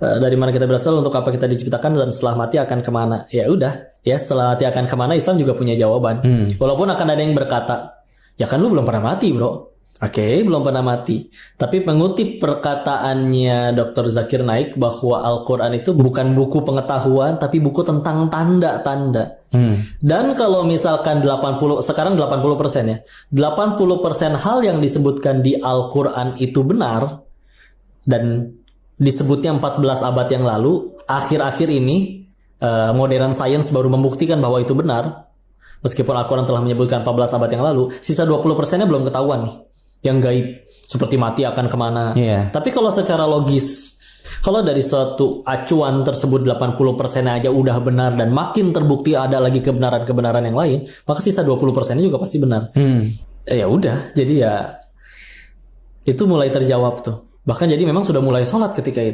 Eh, dari mana kita berasal untuk apa kita diciptakan dan setelah mati akan ke mana. Ya udah ya setelah mati akan ke mana Islam juga punya jawaban. Walaupun akan ada yang berkata ya kan lu belum pernah mati bro. Oke. Belum pernah mati. Tapi mengutip perkataannya Dr. Zakir Naik bahwa Al-Quran itu bukan buku pengetahuan tapi buku tentang tanda-tanda. Dan kalau misalkan 80 sekarang 80% ya 80% hal yang disebutkan di Al-Quran itu benar dan disebutnya 14 abad yang lalu, akhir-akhir ini eh, modern science baru membuktikan bahwa itu benar. Meskipun Al-Quran telah menyebutkan 14 abad yang lalu, sisa 20%-nya belum ketahuan nih. Yang gaib, seperti mati akan ke mana. Iya. Tapi kalau secara logis, kalau dari suatu acuan tersebut 80% aja udah benar dan makin terbukti ada lagi kebenaran-kebenaran yang lain, maka sisa 20%-nya juga pasti benar. Hmm. Eh, ya udah, jadi ya itu mulai terjawab tuh. Bahkan jadi memang sudah mulai sholat ketika itu.